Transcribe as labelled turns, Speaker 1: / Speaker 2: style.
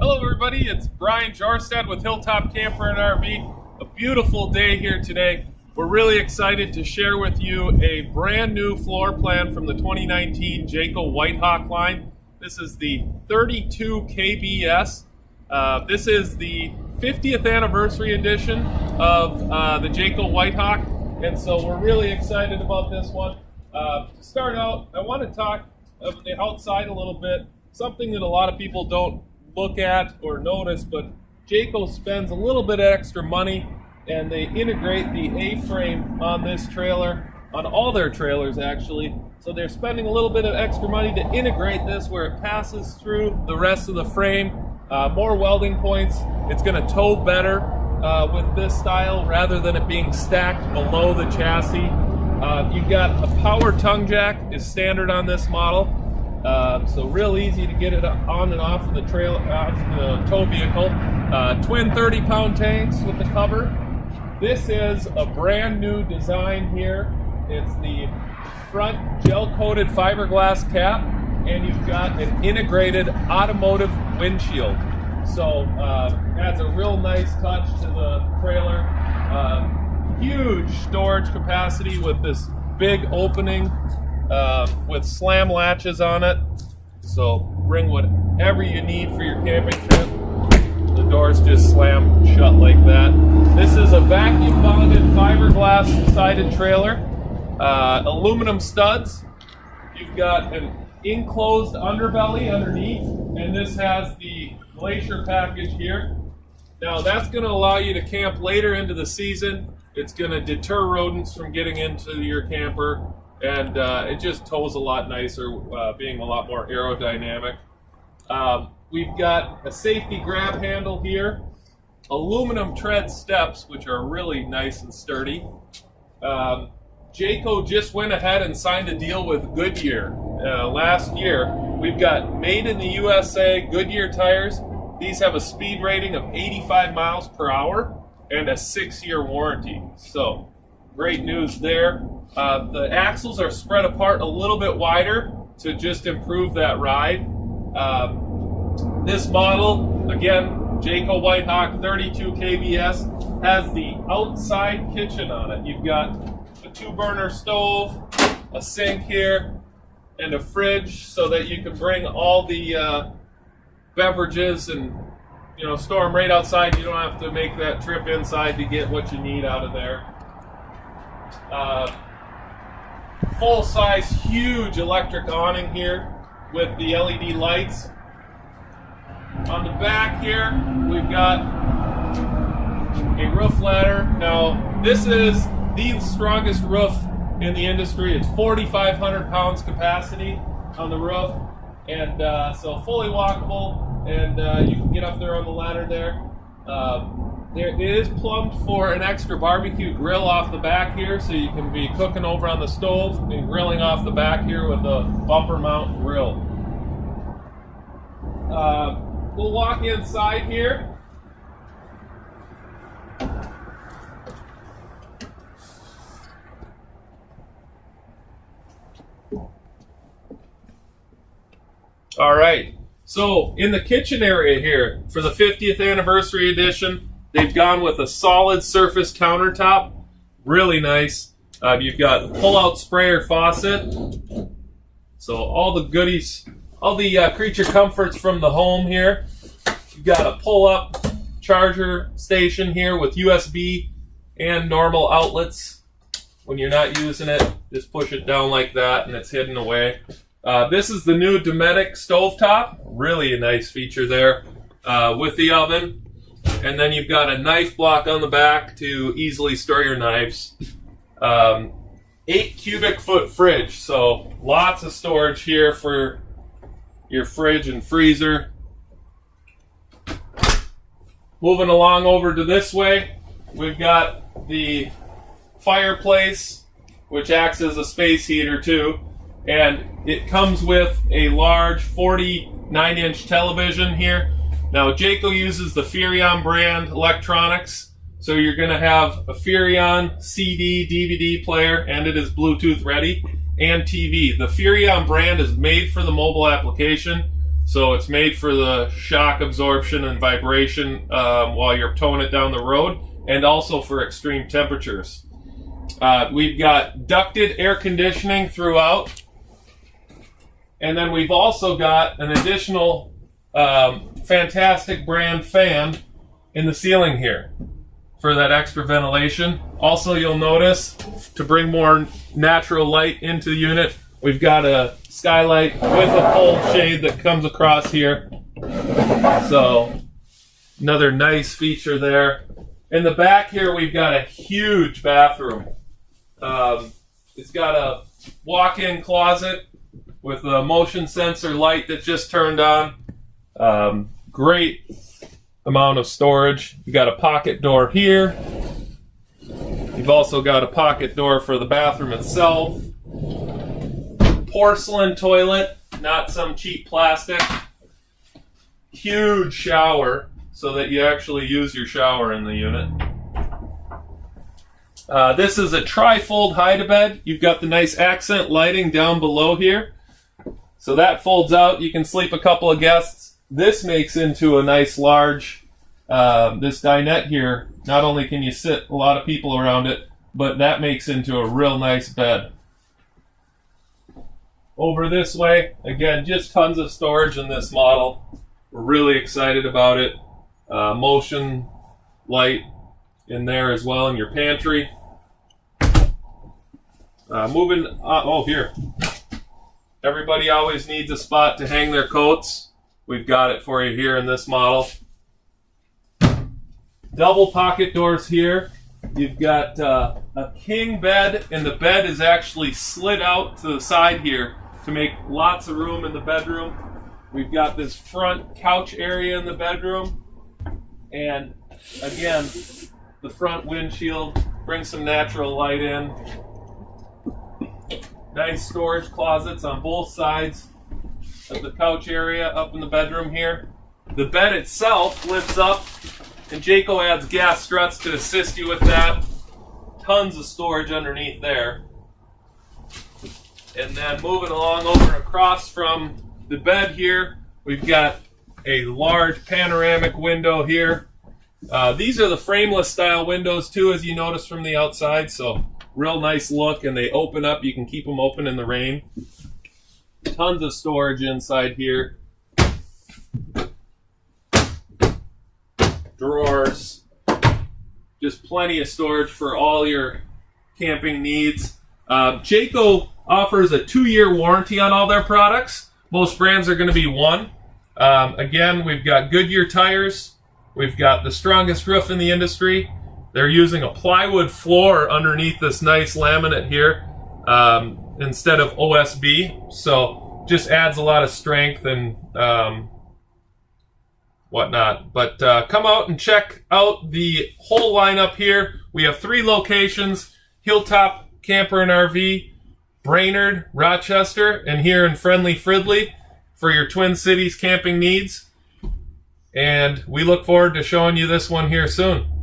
Speaker 1: Hello everybody, it's Brian Jarstad with Hilltop Camper and RV. A beautiful day here today. We're really excited to share with you a brand new floor plan from the 2019 Jayco Whitehawk line. This is the 32 KBS. Uh, this is the 50th anniversary edition of uh, the Jayco Whitehawk, and so we're really excited about this one. Uh, to start out, I want to talk of the outside a little bit, something that a lot of people don't look at or notice, but Jayco spends a little bit extra money and they integrate the A-frame on this trailer, on all their trailers actually. So they're spending a little bit of extra money to integrate this where it passes through the rest of the frame. Uh, more welding points. It's going to tow better uh, with this style rather than it being stacked below the chassis. Uh, you've got a power tongue jack is standard on this model. Uh, so real easy to get it on and off of the trail, off the tow vehicle. Uh, twin 30 pound tanks with the cover. This is a brand new design here. It's the front gel coated fiberglass cap and you've got an integrated automotive windshield. So uh, adds a real nice touch to the trailer. Uh, huge storage capacity with this big opening uh, with slam latches on it. So bring whatever you need for your camping trip. The doors just slam shut like that. This is a vacuum bonded fiberglass sided trailer. Uh, aluminum studs. You've got an enclosed underbelly underneath, and this has the glacier package here. Now that's going to allow you to camp later into the season. It's going to deter rodents from getting into your camper, and uh, it just tows a lot nicer, uh, being a lot more aerodynamic. Um, We've got a safety grab handle here, aluminum tread steps, which are really nice and sturdy. Um, Jayco just went ahead and signed a deal with Goodyear uh, last year. We've got made in the USA Goodyear tires. These have a speed rating of 85 miles per hour and a six-year warranty. So great news there. Uh, the axles are spread apart a little bit wider to just improve that ride. Um, this model, again, Jayco Whitehawk 32 KBS, has the outside kitchen on it. You've got a two burner stove, a sink here, and a fridge so that you can bring all the uh, beverages and you know store them right outside. You don't have to make that trip inside to get what you need out of there. Uh, full size, huge electric awning here with the LED lights. On the back here, we've got a roof ladder. Now, this is the strongest roof in the industry. It's 4,500 pounds capacity on the roof, and uh, so fully walkable, and uh, you can get up there on the ladder there. Uh, there is plumbed for an extra barbecue grill off the back here, so you can be cooking over on the stove and grilling off the back here with a bumper mount grill. Uh, We'll walk inside here. All right. So in the kitchen area here, for the 50th anniversary edition, they've gone with a solid surface countertop. Really nice. Uh, you've got pull-out sprayer faucet. So all the goodies all the uh, creature comforts from the home here. You've got a pull-up charger station here with USB and normal outlets. When you're not using it, just push it down like that and it's hidden away. Uh, this is the new Dometic stovetop. Really a nice feature there uh, with the oven. And then you've got a knife block on the back to easily store your knives. Um, eight cubic foot fridge, so lots of storage here for your fridge and freezer. Moving along over to this way, we've got the fireplace, which acts as a space heater too. And it comes with a large 49 inch television here. Now Jayco uses the Furrion brand electronics. So you're gonna have a Furrion CD, DVD player, and it is Bluetooth ready and TV. The Furrion brand is made for the mobile application, So it's made for the shock absorption and vibration um, while you're towing it down the road, and also for extreme temperatures. Uh, we've got ducted air conditioning throughout. And then we've also got an additional um, fantastic brand fan in the ceiling here for that extra ventilation. Also, you'll notice to bring more natural light into the unit, we've got a skylight with a pole shade that comes across here. So, another nice feature there. In the back here, we've got a huge bathroom. Um, it's got a walk-in closet with a motion sensor light that just turned on. Um, great amount of storage. You got a pocket door here. You've also got a pocket door for the bathroom itself. Porcelain toilet, not some cheap plastic. Huge shower so that you actually use your shower in the unit. Uh, this is a tri-fold hide-a-bed. You've got the nice accent lighting down below here. So that folds out. You can sleep a couple of guests. This makes into a nice large, uh, this dinette here. Not only can you sit a lot of people around it, but that makes into a real nice bed. Over this way, again, just tons of storage in this model. We're really excited about it. Uh, motion light in there as well in your pantry. Uh, moving, uh, oh, here. Everybody always needs a spot to hang their coats. We've got it for you here in this model. Double pocket doors here. You've got uh, a king bed, and the bed is actually slid out to the side here to make lots of room in the bedroom. We've got this front couch area in the bedroom. And again, the front windshield brings some natural light in. Nice storage closets on both sides of the couch area up in the bedroom here. The bed itself lifts up, and Jayco adds gas struts to assist you with that. Tons of storage underneath there. And then moving along over across from the bed here, we've got a large panoramic window here. Uh, these are the frameless style windows too, as you notice from the outside. So real nice look and they open up. You can keep them open in the rain. Tons of storage inside here. Drawers. Just plenty of storage for all your camping needs. Uh, Jayco offers a two-year warranty on all their products. Most brands are going to be one. Um, again, we've got Goodyear tires. We've got the strongest roof in the industry. They're using a plywood floor underneath this nice laminate here um, instead of OSB. So just adds a lot of strength and um, whatnot. But uh, come out and check out the whole lineup here. We have three locations, Hilltop Camper and RV, Brainerd, Rochester, and here in friendly Fridley for your Twin Cities camping needs. And we look forward to showing you this one here soon.